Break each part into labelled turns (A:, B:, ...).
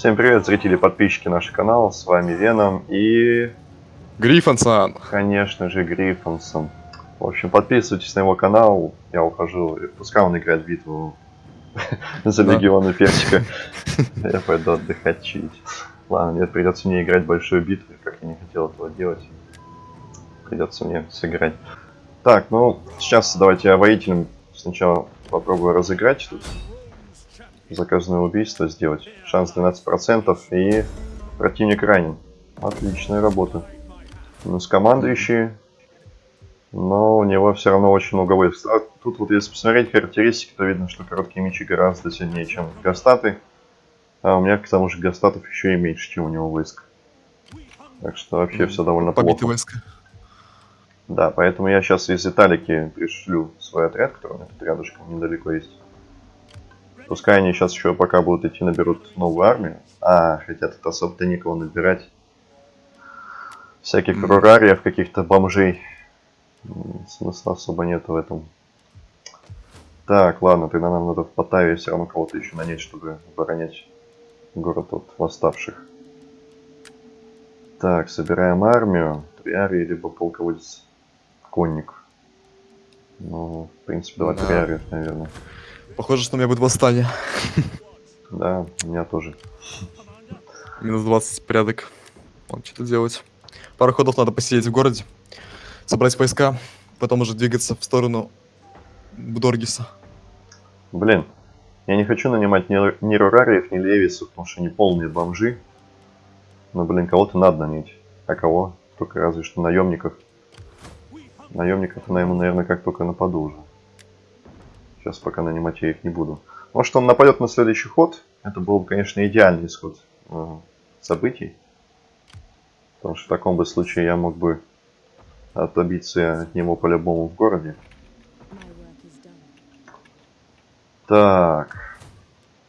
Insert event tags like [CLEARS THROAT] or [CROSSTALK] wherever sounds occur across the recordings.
A: Всем привет, зрители и подписчики нашего канала, с вами Веном и...
B: Гриффонсон!
A: Конечно же, Гриффонсон. В общем, подписывайтесь на его канал, я ухожу, и пускай он играет в битву [LAUGHS] за легионы перчика. Я пойду отдыхать, чить. Ладно, нет, придется мне играть большую битву, как я не хотел этого делать. Придется мне сыграть. Так, ну, сейчас давайте я воителем сначала попробую разыграть тут. Заказное убийство сделать. Шанс 12% и противник ранен. Отличная работа. Минус командующий. Но у него все равно очень много войск. А тут вот если посмотреть характеристики, то видно, что короткие мечи гораздо сильнее, чем гастаты. А у меня к тому же гастатов еще и меньше, чем у него войск. Так что вообще все довольно
B: Побитые
A: плохо.
B: войска.
A: Да, поэтому я сейчас из Италики пришлю свой отряд, который у меня тут рядышком недалеко есть. Пускай они сейчас еще пока будут идти наберут новую армию. А, хотя тут особо-то никого набирать. Всяких
B: Мгм.
A: рурариев, каких-то бомжей. Смысла особо нет в этом. Так, ладно, тогда нам надо в Паттаве все равно кого-то еще нанять, чтобы оборонять город от восставших. Так, собираем армию. Триарий, либо полководец конник. Ну, в принципе, давай
B: Да.
A: триариев, наверное.
B: Похоже, что у меня будет восстание.
A: Да, у меня тоже.
B: Минус 20 порядок. Ладно, что-то делать. Пару ходов надо посидеть в городе. Собрать войска. Потом уже двигаться в сторону Бдоргиса.
A: Блин, я не хочу нанимать ни, рурариев, ни левисов, потому что они полные бомжи. Но, блин, кого-то надо нанять. А кого? Только разве что наемников. Наемников наверное, как только нападу уже. Сейчас пока нанимать я их не буду. Может, он нападет на следующий ход. Это был бы, конечно, идеальный исход э, событий. Потому что в таком бы случае я мог бы отобиться от него по-любому в городе. Так.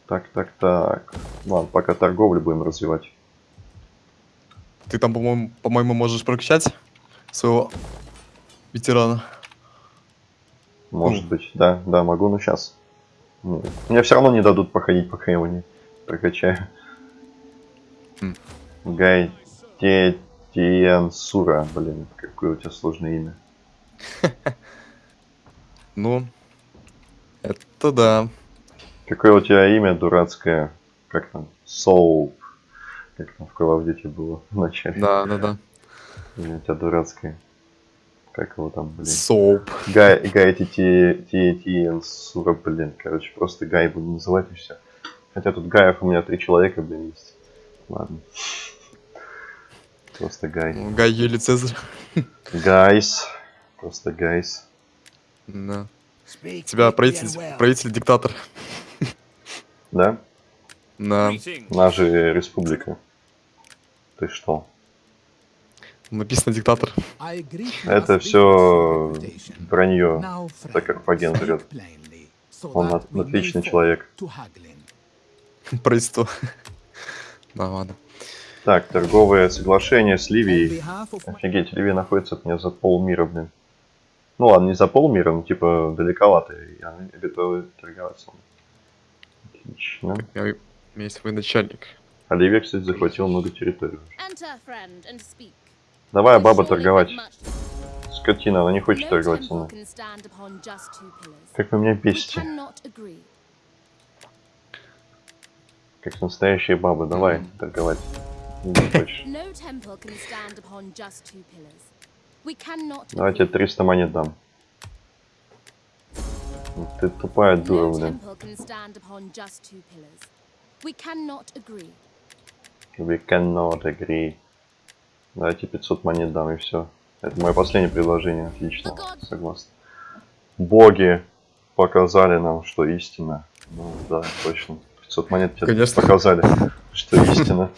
A: Так, так, так. Ладно, пока торговлю будем развивать.
B: Ты там, по-моему, по-моему, можешь прокачать своего ветерана.
A: Может быть, да, да, могу, но сейчас. Мне все равно не дадут походить, пока я его не прокачаю.
B: Хм.
A: Гай Те Тиенсура, блин, какое у тебя сложное имя. [LAUGHS]
B: Ну, это да.
A: Какое у тебя имя дурацкое, как там, Соуп, как там в Call of Duty было в начале.
B: Да, да, да.
A: У тебя дурацкое. Как его там, блин.
B: Соуп.
A: Гай, Гай Тиенсура, блин, короче, просто Гай буду называть и все. Хотя тут Гаев у меня три человека, блин, есть. Ладно. Просто Гай.
B: Ну, Гай Юлий Цезарь.
A: Гайс. Просто Гайс.
B: Да. Тебя правитель, правитель-диктатор.
A: Да?
B: На...
A: Она же республика. Ты что?
B: Написано диктатор.
A: Это все вранье. Так как Фаген врет. Он от- отличный человек. [LAUGHS]
B: Правительство. Да, ладно.
A: Так, торговое соглашение с Ливией. Офигеть, Ливия находится от меня за полмира, блин. Ну ладно, не за полмира, но типа далековато. и Они готовы торговаться. Отлично.
B: У меня есть военачальник.
A: А Ливия, кстати, захватила много территорий.
C: Enter, friend, and speak.
A: Давай, баба, торговать. Скотина, она не хочет торговать со мной. Как вы меня бесите. Как настоящие бабы. Давай, торговать. Давайте
C: agree.
A: 300 монет дам. Ты тупая дура, блин.
C: We cannot agree.
A: Давайте 500 монет дам и все. Это мое последнее предложение. Отлично. Согласен. Боги показали нам, что истина. Ну да, точно. 500 монет тебе
B: Конечно.
A: показали, что [LAUGHS] истина.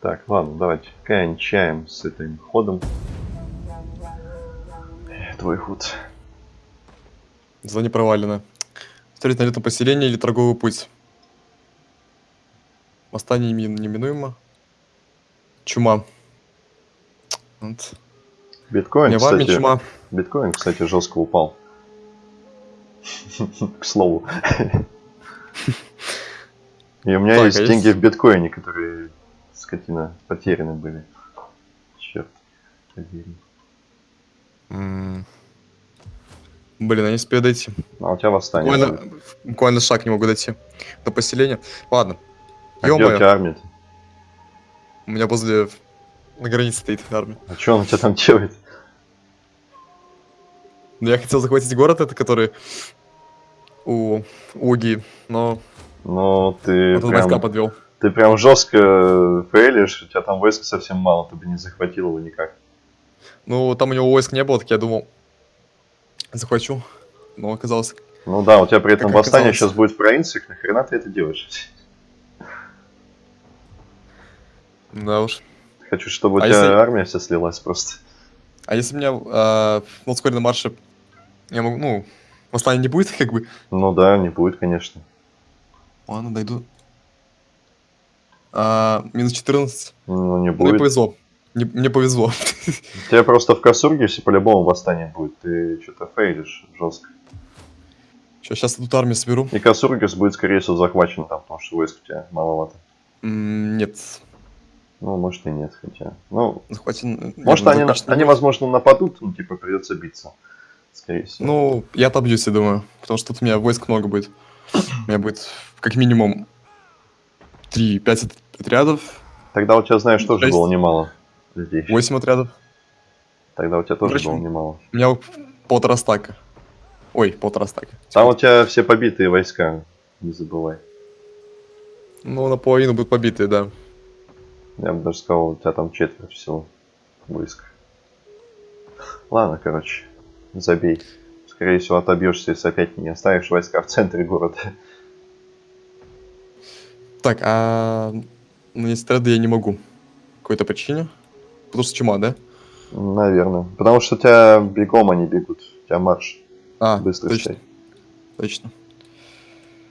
A: Так, ладно, давайте кончаем с этим ходом. Твой ход.
B: Задание провалено. Встретить на летном поселении или торговый путь. Восстание неми- неминуемо. Чума. Вот.
A: Биткоин,
B: Не
A: кстати,
B: чума.
A: биткоин, кстати, жестко упал. К слову. И у меня
B: Так,
A: есть
B: а
A: деньги
B: есть-
A: в биткоине, которые, скотина, потеряны были. Черт. побери.
B: М. Блин, они успеют дойти.
A: А у тебя восстание.
B: Буквально, буквально шаг не могу дойти до поселения. Ладно.
A: А где у тебя армия?
B: у меня возле... На границе стоит армия.
A: А что он у тебя там делает?
B: Но я хотел захватить город, это который у Уги, но
A: Ну, ты
B: вот тут войска
A: прям,
B: подвел.
A: ты прям жестко фейлишь, у тебя там войск совсем мало, ты бы не захватил его никак.
B: Ну, там у него войск не было, так я думал, захвачу. Но оказалось...
A: Ну да, у тебя при этом
B: Как
A: восстание
B: оказалось.
A: сейчас будет в провинциях, нахрена ты это делаешь?
B: Да уж.
A: Хочу, чтобы у
B: А
A: тебя
B: если-
A: армия вся слилась просто.
B: А если у меня э, на ускоренном марше... Я могу, ну, восстания не будет, [LAUGHS] как бы.
A: Ну да, не будет, конечно.
B: Ладно, дойду. А, минус 14.
A: Ну не
B: Мне
A: будет.
B: повезло. Не- мне повезло. [LAUGHS]
A: У тебя просто в Касургисе по-любому восстание будет. Ты что-то фейлишь жестко.
B: сейчас тут армию соберу.
A: И Касургис будет, скорее всего, захвачен там, потому что войск у тебя маловато.
B: М, Нет,
A: Ну, может и нет, хотя. Ну,
B: захватен...
A: может
B: нет,
A: они, на- они возможно, нападут, ну, типа, придется биться. Скорее всего.
B: Ну, я отобьюсь, я думаю. Потому что тут у меня войск много будет. У меня будет как минимум 3-5 отрядов,
A: Тогда у тебя, знаешь, тоже
B: шесть.
A: было немало людей.
B: 8 отрядов.
A: Тогда у тебя тоже
B: Короче,
A: было немало.
B: У меня полтора стака. Ой, полтора стака.
A: Там у тебя все побитые войска, не забывай.
B: Ну, наполовину будут побитые, да.
A: Я бы даже сказал, у тебя там четверть всего войск. Ладно, короче, забей. Скорее всего, отобьешься, если опять не оставишь войска в центре города.
B: Так, а нанести отряды я не могу. Какой-то причине. Потому что чума, да?
A: Наверное. Потому что у тебя бегом они бегут. У тебя марш
B: А,
A: быстрый
B: точно,
A: стоит.
B: точно.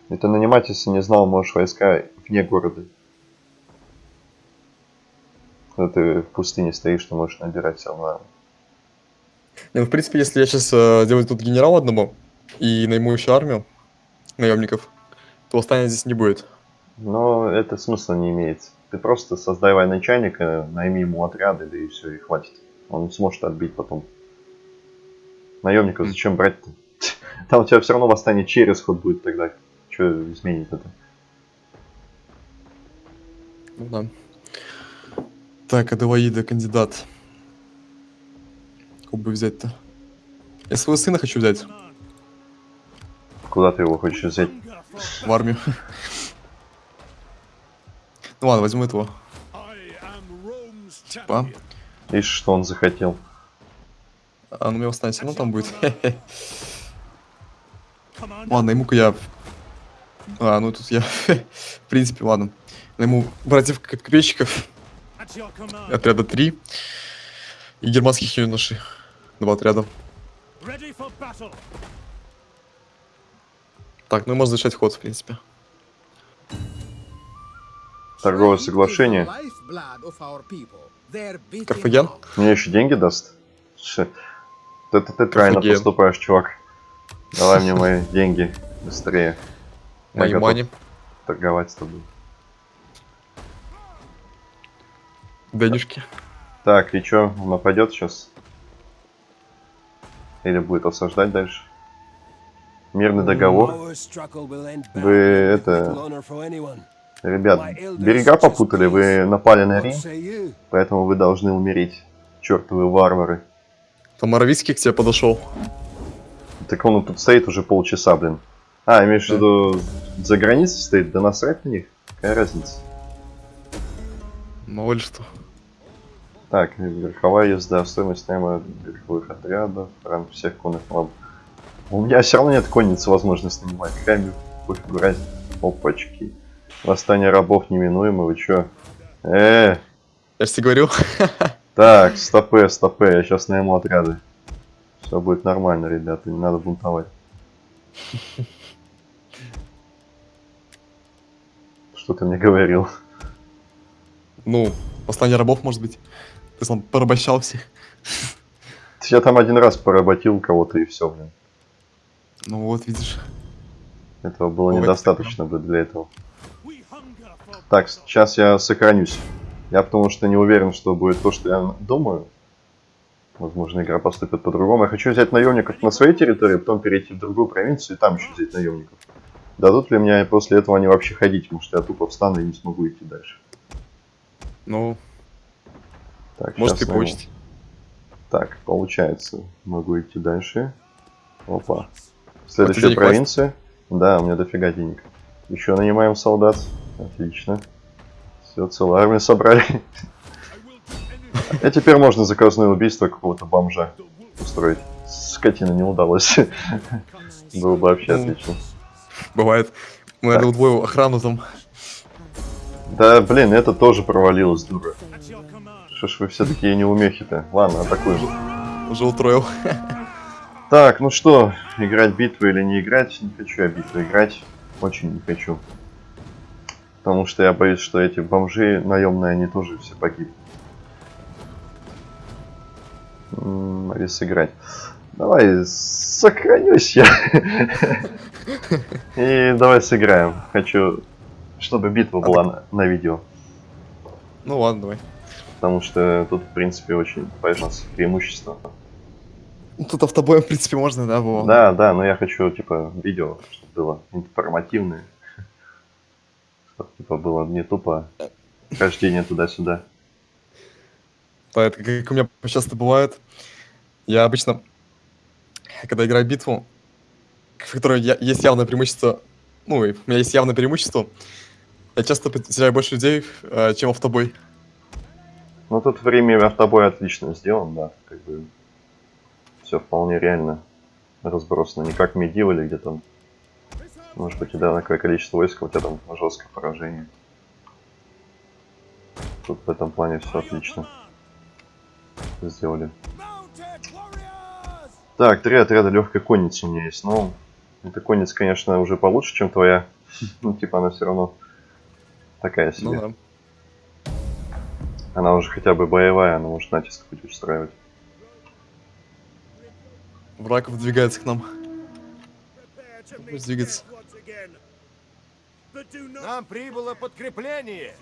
A: И ты нанимать, если не знал, можешь войска вне города. Когда ты в пустыне стоишь, ты можешь набирать все равно.
B: Ну, в принципе, если я сейчас э, сделаю тут генерала одному и найму еще армию наемников, то восстания здесь не будет.
A: Но это смысла не имеет. Ты просто создай военачальника, найми ему отряды, да и все, и хватит. Он сможет отбить потом. Наемников
B: М.
A: зачем брать-то? [LAUGHS] Там у тебя все равно восстание через ход будет тогда. Что изменит это?
B: Ну да. Так, Аделаида, кандидат. Кого бы взять-то? Я своего сына хочу взять
A: Куда ты его хочешь взять?
B: в армию. Ну ладно, возьму этого. Па.
A: Видишь, что он захотел.
B: А, ну меня все равно там будет. Ладно, найму-ка я... А, ну тут я... [LAUGHS] В принципе, ладно. Найму братьев копейщиков. Отряда 3. И германских юношей. Два отряда. Так, ну и можно завершать ход, в принципе.
A: Торговое соглашение.
B: Карфаген?
A: Мне еще деньги даст? Ш- Это ты правильно поступаешь, чувак. Давай мне мои деньги быстрее.
B: Мои мани.
A: торговать с тобой.
B: Денежки.
A: Так, и чё, он нападет сейчас? Или будет осаждать дальше? Мирный договор.
D: Вы это...
A: Ребят, берега попутали, вы напали на Рим, поэтому вы должны умереть. Чертовы варвары.
B: Там Моровицкий к тебе подошел.
A: Так он тут стоит уже полчаса, блин. А, имеешь в виду, за границей стоит? Да насрать на них. Какая разница?
B: Мало ли что.
A: Так, верховая езда, стоимость найма верховых отрядов, ранг всех конных мобов. У меня все равно нет конницы возможности нанимать. Какая мне разница. Опачки. Восстание рабов неминуемо, вы чё? Э,
B: Я же тебе говорил. [LAUGHS]
A: так, стопе, стопе, я сейчас найму отряды. Все будет нормально, ребята, не надо бунтовать. [LAUGHS] Что ты мне говорил?
B: Ну, восстание рабов, может быть. Сам порабощал всех.
A: Я там один раз поработил кого-то и все, блин.
B: Ну вот, видишь.
A: Этого было
B: Ой,
A: недостаточно бы для этого. Так, сейчас я сохранюсь. Я потому что не уверен, что будет то, что я думаю. Возможно, игра поступит по-другому. Я хочу взять наемников на своей территории, потом перейти в другую провинцию и там еще взять наемников. Дадут ли мне после этого они вообще ходить, потому что я тупо встану и не смогу идти дальше.
B: Ну,
A: Так,
B: может и
A: найму.
B: получится.
A: Так, получается, могу идти дальше. Опа. Следующая
B: денег хватит?
A: провинция. Да, у меня дофига денег. Еще нанимаем солдат. Отлично. Все, целую армию собрали. А теперь можно заказное убийство какого-то бомжа устроить. Скотина не удалось. [LAUGHS] Было бы вообще
B: Ну.
A: отлично.
B: Бывает. Мы, удвоим охрану там.
A: Да, блин, это тоже провалилось, дура. Что ж вы все такие неумехи-то? Ладно, атакуем.
B: Уже утроил.
A: Так, ну что, играть битву или не играть? Не хочу я битву играть. Очень не хочу. Потому что я боюсь, что эти бомжи наемные, они тоже все погибнут. Или сыграть. Давай, сохранюсь я. И давай сыграем. Хочу, чтобы битва была на видео.
B: Ну ладно, давай.
A: Потому что тут, в принципе, очень важно преимущество.
B: Ну, Тут автобоем, [LAUGHS] в принципе, можно, да, было?
A: Да, да, но я хочу, типа, видео, чтобы было информативное. [LAUGHS] Чтобы, типа, было не тупо хождение туда-сюда.
B: Да, это как у меня часто бывает. Я обычно, когда играю битву, в которой я- есть явное преимущество, ну, у меня есть явное преимущество, я часто потеряю больше людей, э, чем автобой.
A: Ну, тут время автобой отлично сделан, да, как бы все вполне реально разбросано. Не как медивали, где там, может быть, одинаковое количество войск, у тебя там жесткое поражение. Тут в этом плане все отлично сделали. Так, три отряда легкой конницы у меня есть. Ну, эта конница, конечно, уже получше, чем твоя. [LAUGHS] Ну, типа, она все равно такая себе.
B: Ну да.
A: Она уже хотя бы боевая, она может натиск хоть устраивать.
B: Враг выдвигается к нам. Пусть двигается.
D: Нам прибыло подкрепление.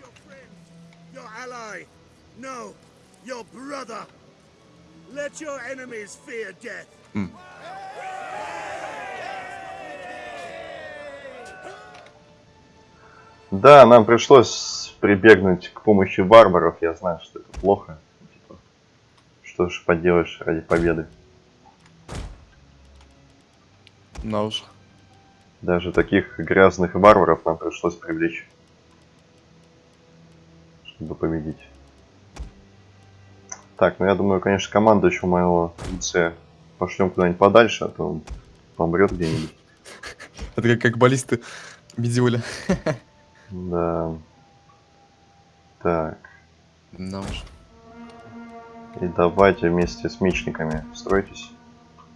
A: Да, нам пришлось прибегнуть к помощи варваров. Я знаю, что это плохо. Типа, что ж поделаешь ради победы.
B: На уж.
A: Даже таких грязных варваров нам пришлось привлечь. Чтобы победить. Так, ну я думаю, конечно, команду еще моего лице пошлем куда-нибудь подальше, а то он помрет где-нибудь. [LAUGHS]
B: Это как, как баллисты Медиоля.
A: Да. Так.
B: На уж.
A: И давайте вместе с мечниками стройтесь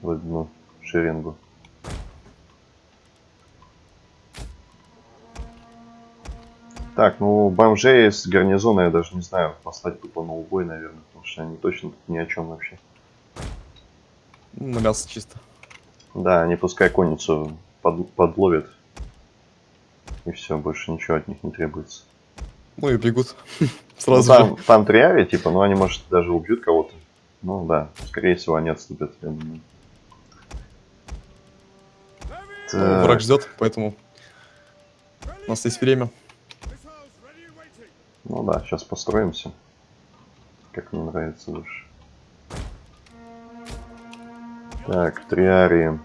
A: в одну шеренгу. Так, ну бомжей с гарнизона я даже не знаю, послать тупо на убой, наверное, потому что они точно тут ни о чем вообще.
B: На мясо чисто.
A: Да, они пускай конницу под- подловят. И все, больше ничего от них не требуется.
B: Ну и бегут. [LAUGHS]
A: Ну,
B: Сразу
A: там,
B: же.
A: там триари, типа, ну они, может, даже убьют кого-то. Ну да, скорее всего, они отступят, я думаю.
B: Ну,
A: Так.
B: Враг ждет, поэтому у нас есть время.
A: Ну да, сейчас построимся. Как мне нравится лучше. Так, триарии.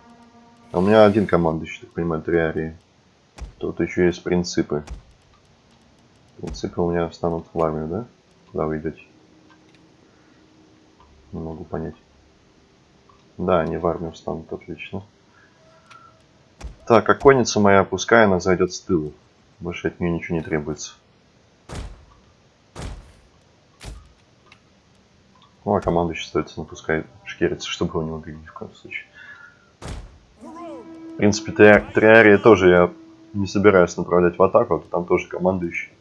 A: А у меня один командующий, так понимаю, триарии. Тут еще есть принципы. Принципы у меня встанут в армию, да? Куда вы идете? Не могу понять. Да, они в армию встанут, отлично. Так, а конница моя, пускай она зайдет с тыла. Больше от нее ничего не требуется. Ну, а командующий ну, пускай шкерится, чтобы его не убили ни в коем случае. В принципе, триа- триарии тоже я не собираюсь направлять в атаку, а там тоже командующий.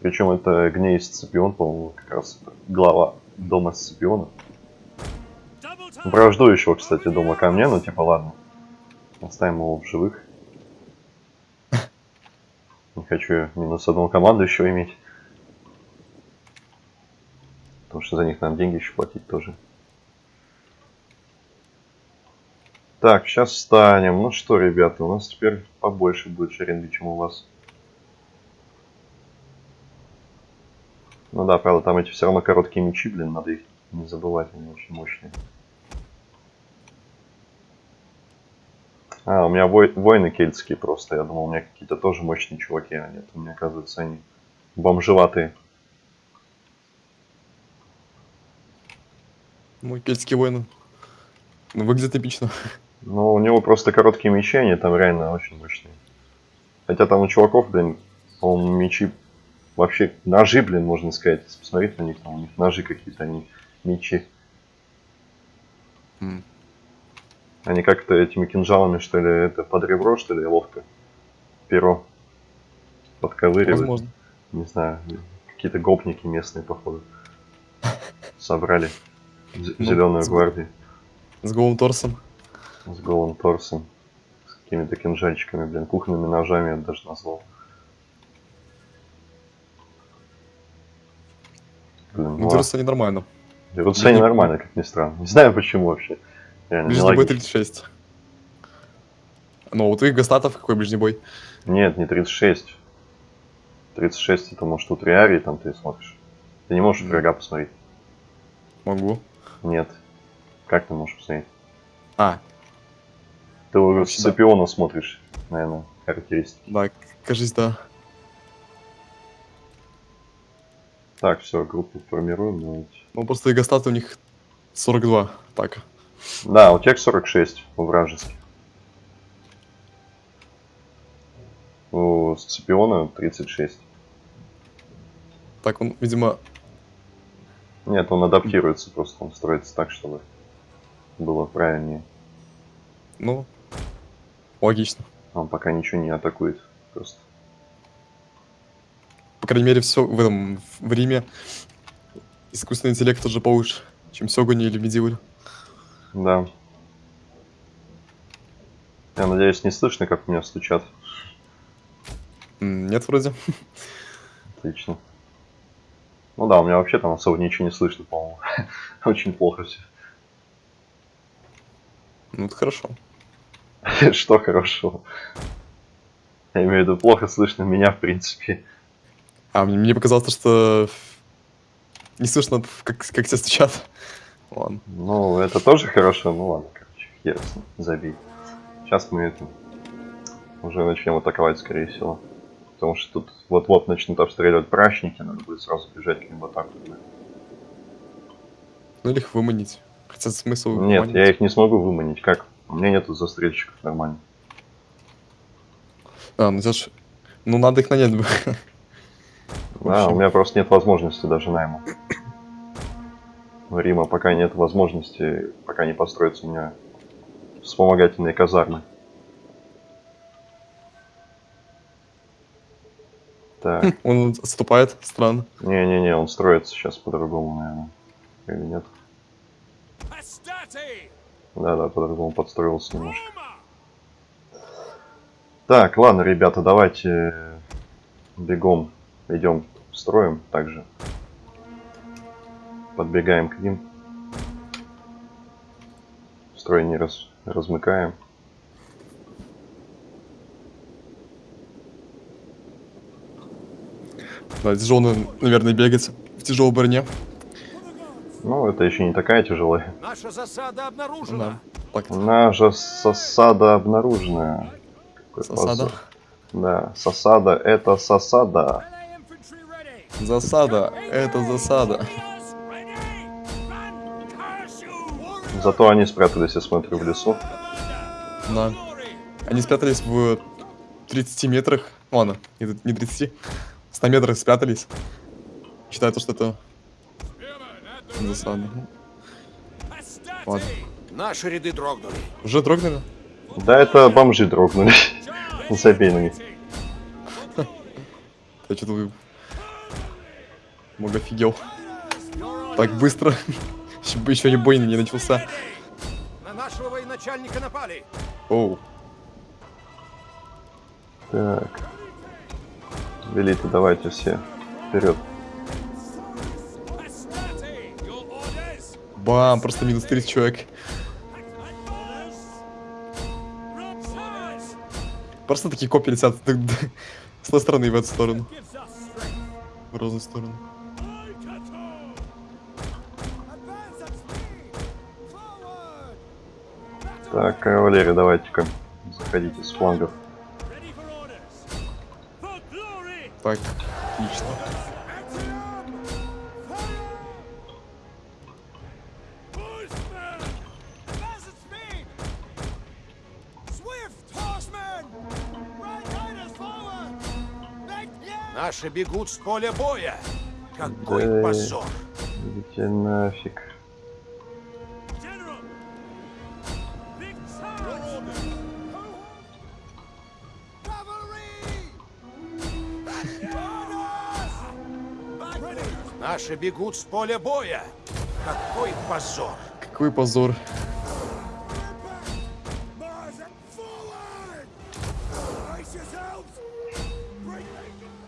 A: Причем это Гней Сципион, по-моему, как раз глава дома Сципиона. Враждующего, кстати, дома ко мне, ну типа ладно. Оставим его в живых. хочу минус одну команду еще иметь. Потому что за них надо деньги еще платить тоже. Так, сейчас встанем. Ну что, ребята, у нас теперь побольше будет шеринги, чем у вас. Ну да, правда, там эти все равно короткие мечи, блин, надо их не забывать, они очень мощные. А, у меня вой- воины кельтские просто. Я думал, у меня какие-то тоже мощные чуваки, а нет, у меня, оказывается, они бомжеватые.
B: Мой кельтский воин. Ну, выглядит эпично.
A: Ну, у него просто короткие мечи, они там реально очень мощные. Хотя там у чуваков, блин, по-моему, мечи вообще ножи, блин, можно сказать. Посмотреть на них, там у них ножи какие-то, они мечи.
B: М.
A: Они как-то этими кинжалами, что ли, это под ребро, что ли, ловко перо подковыривают.
B: Возможно.
A: Не знаю, какие-то гопники местные, походу. Собрали
B: Ну,
A: зеленую
B: с-
A: гвардию
B: С голым торсом.
A: с голым торсом, с какими-то кинжальчиками, блин, кухонными ножами, я даже назвал. Блин,
B: Ну,
A: ну,
B: они нормально.
A: они нормально, как ни странно. Не знаю почему вообще. Реально,
B: Ближний бой
A: нелогично.
B: 36. Ну, у твоих гастатов какой ближний бой?
A: Нет, не 36. 36 это может у Триарии там ты смотришь. Ты не можешь врага посмотреть.
B: Могу.
A: Нет. Как ты можешь посмотреть?
B: А,
A: Ты у. Сципиона смотришь, наверное, характеристики.
B: да, кажись, да.
A: Так, все, группу формируем. давайте.
B: Ну, просто и гастаты у них 42. Так.
A: Да, у тебя 46 у вражеских. У Сципиона 36.
B: Так, он, видимо,
A: Нет, он адаптируется просто, он строится так, чтобы было правильнее.
B: ну, логично.
A: Он пока ничего не атакует. Просто.
B: По крайней мере, все в этом, в Риме искусственный интеллект тоже получше, чем в Сёгуне или в Медиуле.
A: Да. Я надеюсь, не слышно, как у меня стучат.
B: Нет, вроде.
A: Отлично. Ну да, у меня вообще там особо ничего не слышно, по-моему. [LAUGHS] Очень плохо все.
B: Ну, это хорошо. [LAUGHS]
A: Что хорошо. Я имею в виду, плохо слышно меня, в принципе.
B: А, мне, показалось, что не слышно, как, как тебя стучат. Ладно.
A: Ну, это тоже хорошо, ну ладно, короче, ясно, забей. Сейчас мы это уже начнем атаковать, скорее всего. Потому что тут вот-вот начнут обстреливать прачники, надо будет сразу бежать к ним в атаку.
B: Ну, или их выманить. Хотя смысл
A: Нет, я их не смогу выманить, как? У меня нету застрельщиков нормально.
B: А, ну, знаешь, ну, надо их нанять бы. [LAUGHS] В
A: Да, у меня просто нет возможности даже найма. У Рима пока нет возможности, пока не построятся у меня вспомогательные казармы. Так, [LAUGHS]
B: Он отступает, странно.
A: не-не-не, он строится сейчас по-другому, наверное. Или нет? Да-да, по-другому подстроился немножко. Так, ладно, ребята, давайте бегом идем строим также. Подбегаем к ним. Строй не раз, размыкаем.
B: Да, тяжело, наверное, бегать в тяжелой броне.
A: Ну, это еще не такая тяжелая.
D: Наша засада обнаружена.
B: да.
A: Наша сосада обнаружена.
B: Засада.
A: позор. Да, сосада это сосада.
B: Засада. Это засада.
A: Зато они спрятались, я смотрю, в лесу.
B: Да. Они спрятались в 30 метрах. Ладно, не не 30. 100 метрах спрятались. Считаю, то, что это засада. Ладно.
D: Наши ряды дрогнули.
B: Уже дрогнули?
A: Да, это бомжи дрогнули. Забей на них.
B: Я что-то много офигел. Так быстро. [LAUGHS] Еще бы еще не бой не начался.
D: На нашего военачальника напали.
B: Оу.
A: Так. Велиты, давайте все. Вперед.
B: Бам, просто минус 30 человек. Просто такие копии летят [LAUGHS] с той стороны и в эту сторону. В разные стороны.
A: Так, кавалерия, давайте-ка. Заходите с флангов.
B: Так, отлично.
D: Наши бегут с поля боя. Какой
A: Да.
D: позор.
A: Идите нафиг.
D: Наши бегут с поля боя. Какой позор.
B: Какой позор.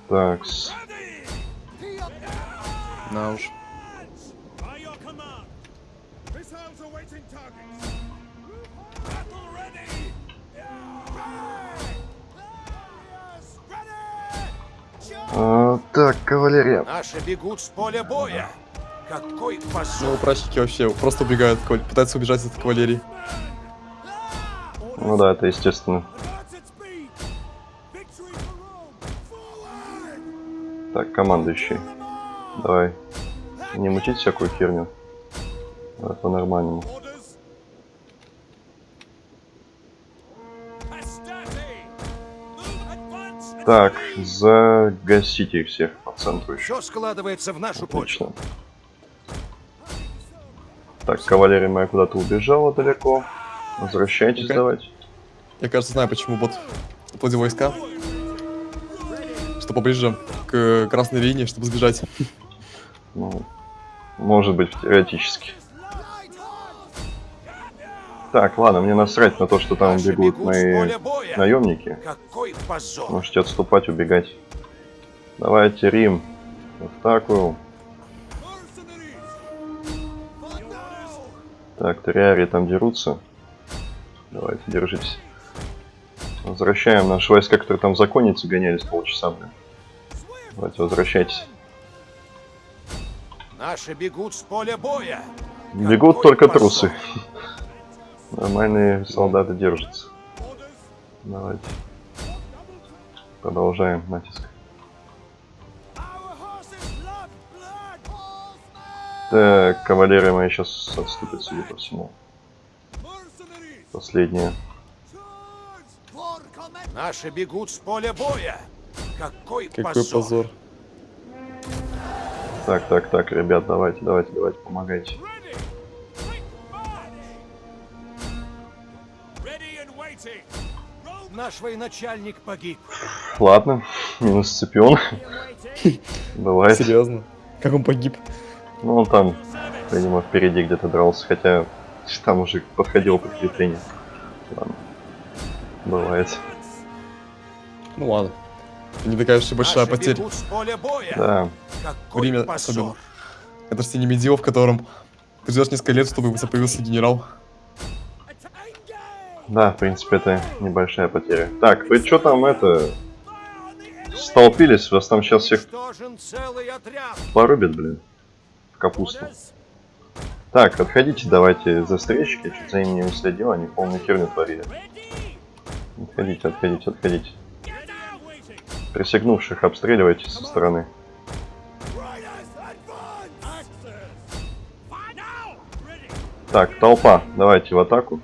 A: Так, с-
B: На уж.
A: Кавалерия.
D: Наши бегут с поля боя. Какой
B: Ну,
D: позор.
B: прачники вообще просто убегают, пытаются убежать от кавалерии.
A: Ну да, это естественно. Так, командующий. Давай. Не мутить всякую херню. Давай по-нормальному. Так, загасите их всех центру еще.
D: Все складывается в нашу пользу.
A: Отлично. Так, кавалерия моя куда-то убежала далеко. Возвращайтесь,
B: Окей.
A: давайте.
B: Я, кажется, знаю, почему бот отводил войска. Что поближе к красной линии, чтобы сбежать.
A: Ну, может быть, теоретически. Так, ладно, мне насрать на то, что там бегут мои наемники. Можете отступать, убегать. Давайте, Рим. В атаку. Так, Ториари там дерутся. Давайте, держитесь. Возвращаем наши войска, которые там в законнице гонялись полчаса, блин. Давайте, возвращайтесь.
D: Наши бегут с поля боя.
A: Бегут
D: Какой
A: только
D: позор.
A: трусы. [LAUGHS] Нормальные солдаты держатся. Давайте. Продолжаем натиск. Так, кавалерия моя сейчас отступит, судя по всему. Последняя.
D: Наши бегут с поля боя. Какой,
B: Какой
D: позор.
B: позор.
A: Так, так, так, ребят, давайте, давайте, давайте, помогайте.
D: Наш военачальник погиб.
A: Ладно, минус Сципион. [LAUGHS] Бывает.
B: Серьезно? Как он погиб?
A: Ну, он там, видимо, впереди где-то дрался, хотя там уже подходило подкрепление. Ладно. Бывает.
B: Ну ладно. Не такая уж и большая
D: Наши
B: потеря.
A: Да,
D: Какой
B: Время
D: позор.
B: особенно. Это же не медио, в котором ты ждешь несколько лет, чтобы появился генерал.
A: да, в принципе, это небольшая потеря. Так, вы что там, это, столпились? Вас там сейчас всех порубят, блин, капусту. Так, отходите, давайте за встречки, чуть за ними не следил, они полную херню творили. Отходите, отходите, отходите. Присягнувших обстреливайте со стороны. Так, толпа, давайте в атаку.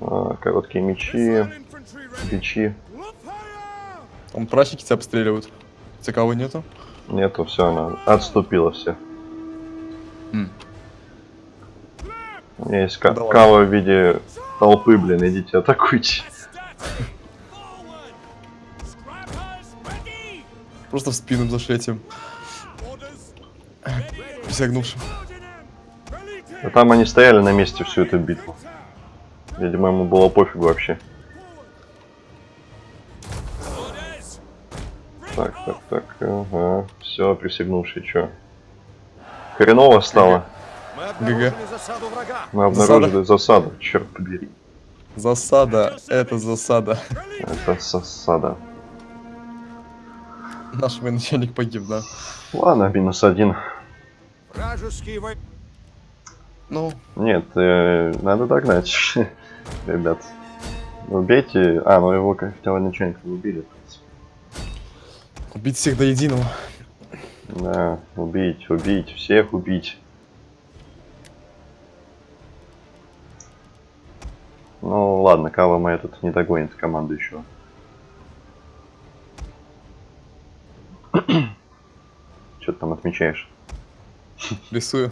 A: А, короткие мечи, бичи.
B: Там прачники тебя обстреливают. Тебя кого нету?
A: Нету, все, она отступила все.
B: М.
A: У меня есть
B: Да ладно.
A: кава в виде толпы, блин, идите атакуйте.
B: Просто в спину зашли этим присягнувшим.
A: А там они стояли на месте всю эту битву. Видимо, ему было пофигу вообще. Так, так, так, ага. Все, присягнувший, чё? Хреново стало.
D: Мы обнаружили засаду врага.
A: Мы обнаружили засаду, черт побери.
B: Засада, это засада.
A: Это засада.
B: Наш военачальник погиб, да.
A: Ладно, минус один.
D: Вражеские вой...
B: Ну,
A: Нет, э, надо догнать, [LAUGHS] ребят. Убейте... А, ну его как хотел начальника убили, принципе.
B: Убить всех до единого.
A: Да, убить, убить, всех убить. Ну ладно, Кава моя тут не догонит команду еще. [COUGHS] Что ты там отмечаешь? [LAUGHS]
B: Рисую.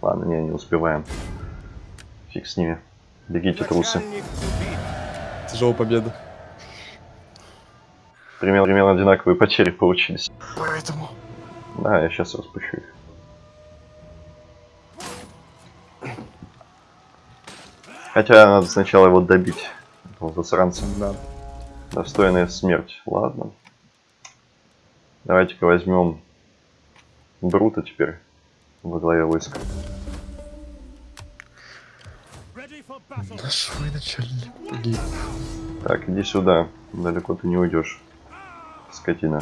A: Ладно, не, не успеваем. Фиг с ними. Бегите, трусы.
B: Тяжелая победа.
A: Примерно, примерно одинаковые потери получились.
B: Поэтому.
A: Да, я сейчас распущу их. Хотя надо сначала его добить. этого засранца.
B: Да.
A: Достойная смерть. Ладно. Давайте-ка возьмем Брута теперь во главе войска.
B: Наш военачальник погиб.
A: Так, иди сюда. Далеко ты не уйдешь. Скотина.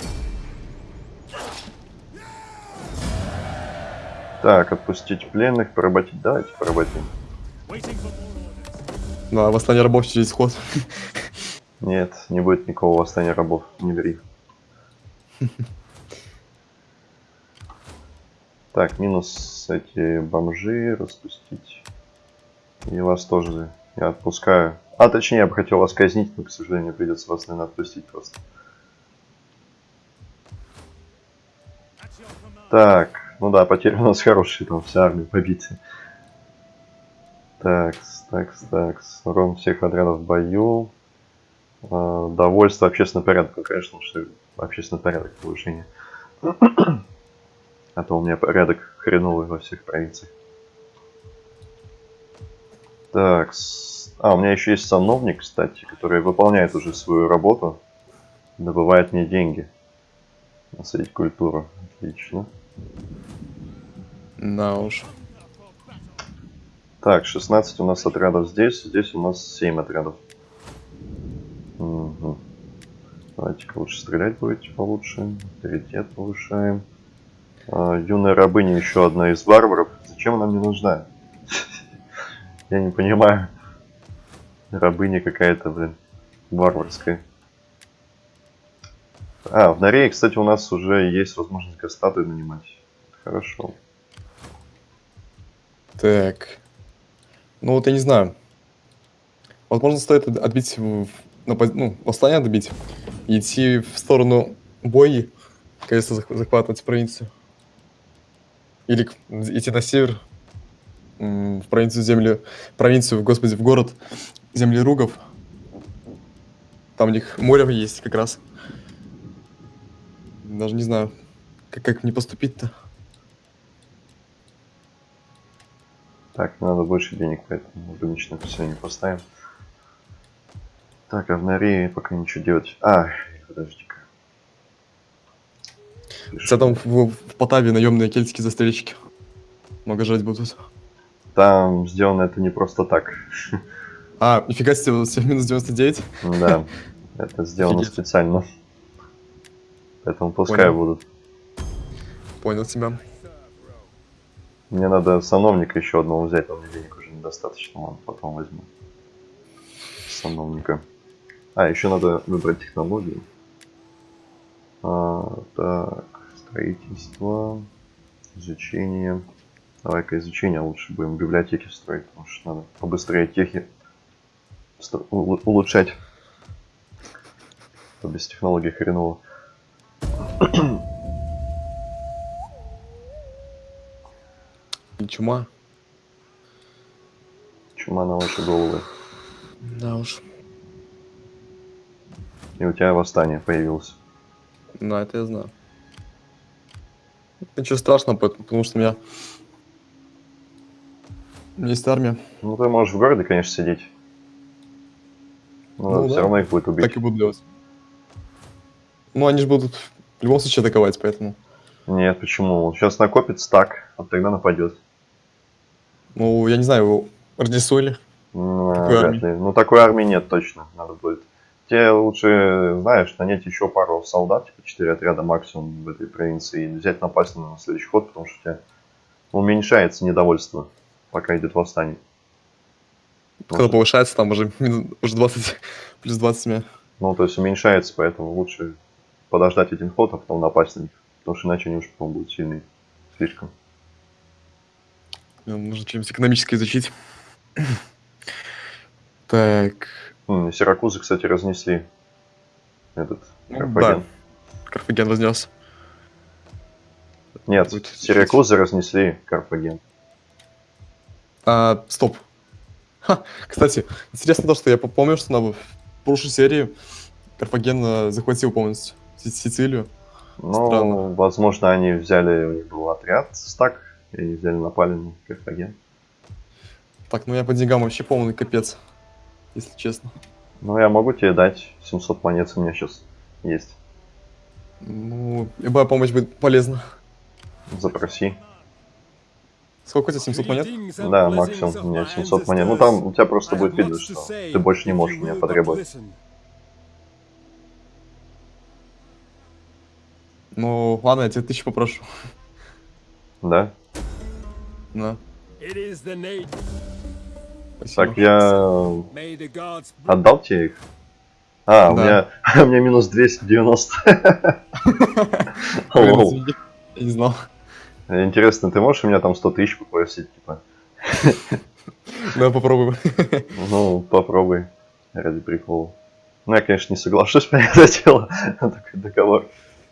A: Так, отпустить пленных, поработить. Давайте поработим.
B: Ну, а восстание рабов через ход.
A: Нет, не будет никакого восстания рабов. Не ври. Так, минус эти бомжи распустить. И вас тоже я отпускаю. А, точнее, я бы хотел вас казнить, но, к сожалению, придется вас, наверное, отпустить просто. Так, ну да, потери у нас хорошие, там вся армия побита. Так, так, так, урон всех отрядов в бою. А, довольство общественным порядком, конечно, что общественный порядок повышение. [CLEARS THROAT] А то у меня порядок хреновый во всех провинциях. Так, а, у меня еще есть сановник, кстати, который выполняет уже свою работу. Добывает мне деньги. Насадить культуру. Отлично.
B: На уж.
A: Так, 16 у нас отрядов здесь, здесь у нас 7 отрядов. Мгм. Давайте-ка лучше стрелять будете получше. Авторитет повышаем. А, юная рабыня еще одна из варваров. Зачем она мне нужна? [LAUGHS] Я не понимаю. Рабыня какая-то, блин, варварская. А, в Норее, кстати, у нас уже есть возможность гастаты нанимать. Хорошо.
B: Так. Ну вот я не знаю. Возможно, стоит от- отбить, в- ну, восстание отбить идти в сторону бои, конечно, зах- захватывать провинцию. Или идти на север, в провинцию земли, провинцию, господи, в город землеругов. Там у них море есть как раз. Даже не знаю, как, как мне поступить-то.
A: Так, надо больше денег, поэтому рыночное поселение поставим. Так, а в Норее пока ничего делать. А, подожди-ка.
B: Хотя там в, в Потаве наемные кельтские застрельщики. Много жрать будут.
A: Там сделано это не просто так.
B: А, нифига себе, вот минус 99.
A: Да, [LAUGHS] это сделано
B: Офигеть.
A: специально. Поэтому пускай
B: Понял.
A: будут.
B: Понял тебя.
A: Мне надо сановника еще одного взять, мне денег уже недостаточно, ладно, потом возьму. Сановника. А, еще надо выбрать технологию. А, так, строительство, изучение. Давай-ка изучение лучше будем библиотеки строить, потому что надо побыстрее техи улучшать. А то без технологий хреново.
B: Чума.
A: Чума на ваши головы.
B: Да уж.
A: И у тебя восстание появилось.
B: Да, это я знаю. Ничего страшного, пот- потому что у меня... У меня есть армия.
A: Ну, ты можешь в городе, конечно, сидеть. Но
B: Ну
A: все
B: да.
A: равно их будет убить.
B: Так и буду делать. Ну, они же будут в любом случае атаковать, поэтому...
A: Нет, почему? Сейчас накопит стак, а тогда нападет.
B: Ну, я не знаю, его разнесули.
A: Ну,
B: Такой.
A: Ну, такой армии нет точно, надо будет. Тебе лучше, знаешь, нанять еще пару солдат, типа 4 отряда максимум в этой провинции, и взять напасть на следующий ход, потому что у тебя уменьшается недовольство, пока идет восстание.
B: Когда
A: Может,
B: повышается, там уже, уже 20, [LAUGHS] плюс 20 мне.
A: Ну, то есть уменьшается, поэтому лучше подождать один ход, а потом напасть на них. Потому что иначе они уж потом будут сильные. Слишком.
B: Нужно что-нибудь экономическое изучить. [CLEARS THROAT] Так,
A: Сиракузы, кстати, разнесли этот
B: Ну,
A: Карфаген.
B: Карфаген разнес.
A: Нет,
B: Будет
A: Сиракузы разнесли Карфаген.
B: А, стоп. Ха, кстати, интересно то, что я помню, что на прошлой серии Карфаген э, захватил полностью Сицилию.
A: Ну,
B: Странно.
A: возможно, они взяли, у них был отряд стак, и взяли, напали на Карфаген.
B: Так, ну я по деньгам вообще полный капец, если честно.
A: Ну, я могу тебе дать 700 монет, у меня сейчас есть.
B: Ну, любая помощь будет полезна.
A: Запроси.
B: Сколько у тебя, 700 монет?
A: Да, максимум у меня 700 монет. Ну, там у тебя просто будет видно, что ты больше не можешь меня потребовать.
B: Ну, ладно, я тебе тысячу попрошу.
A: Да?
B: Спасибо.
A: Так, я отдал тебе их? А, у
B: Да.
A: меня, [LAUGHS] у меня минус 290.
B: Блин, [LAUGHS]
A: Лол.
B: извини, Я не знал.
A: Интересно, ты можешь у меня там 100 тысяч попросить, типа?
B: Давай попробуем.
A: Ну, попробуй, ради прикола. Ну, я, конечно, не соглашусь на это дело, на [LAUGHS] такой договор.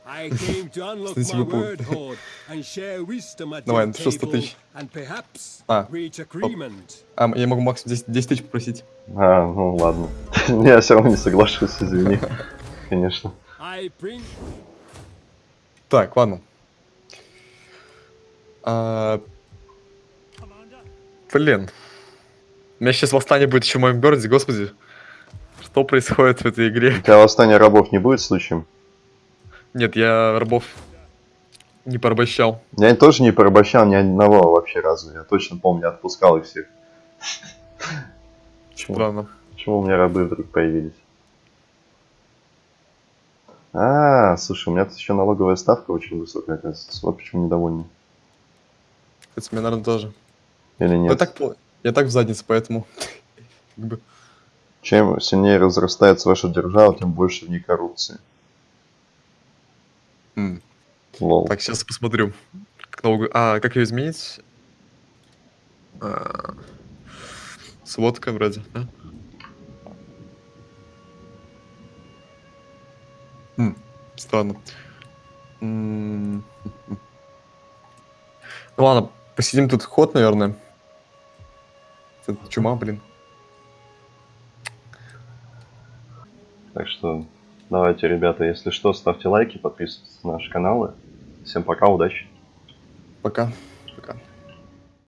E: I came to unlock
B: Кстати,
E: my
B: вы пом-
E: word hoard and share wisdom at
B: Давай,
E: your
B: что 100
E: table
B: тысяч?
E: and perhaps
B: А,
E: reach agreement.
B: А, я могу максимум 10, 10 тысяч попросить.
A: А, ну ладно. [LAUGHS] Я все равно не соглашусь, извини. [LAUGHS] Конечно.
B: Так, ладно. А, блин. У меня сейчас восстание будет еще в моем городе, господи. Что происходит в этой игре?
A: У тебя восстания рабов не будет случаем?
B: Нет, я рабов не порабощал.
A: Я тоже не порабощал ни одного вообще разу. Я точно помню, отпускал их всех. Почему?
B: Странно.
A: Почему у меня рабы вдруг появились? А, слушай, у меня тут еще налоговая ставка очень высокая, оказывается. Вот почему недовольны.
B: Кстати, мне, наверное, тоже.
A: Или
B: Я
A: нет?
B: так, по- я так в заднице, поэтому... [LAUGHS]
A: Чем сильнее разрастается ваша держава, тем больше в ней коррупции.
B: М.
A: Лол.
B: Так, сейчас посмотрю. Как налог- А, как ее изменить? А, Сводка вроде, да? М, Странно. М, Ну ладно, посидим тут ход, наверное. Это чума, блин.
A: Так что давайте, ребята, если что, ставьте лайки, подписывайтесь на наши каналы. Всем пока, удачи.
B: Пока.